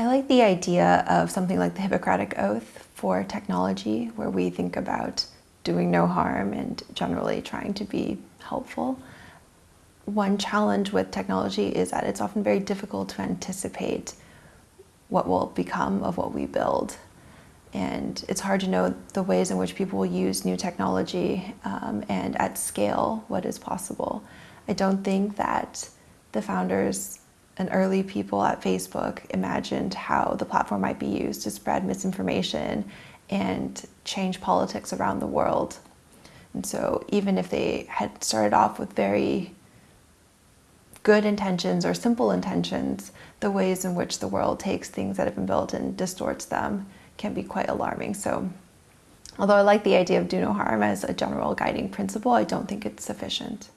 I like the idea of something like the Hippocratic Oath for technology, where we think about doing no harm and generally trying to be helpful. One challenge with technology is that it's often very difficult to anticipate what will become of what we build. And it's hard to know the ways in which people will use new technology um, and at scale what is possible. I don't think that the founders and early people at Facebook imagined how the platform might be used to spread misinformation and change politics around the world. And so even if they had started off with very good intentions or simple intentions, the ways in which the world takes things that have been built and distorts them can be quite alarming. So although I like the idea of do no harm as a general guiding principle, I don't think it's sufficient.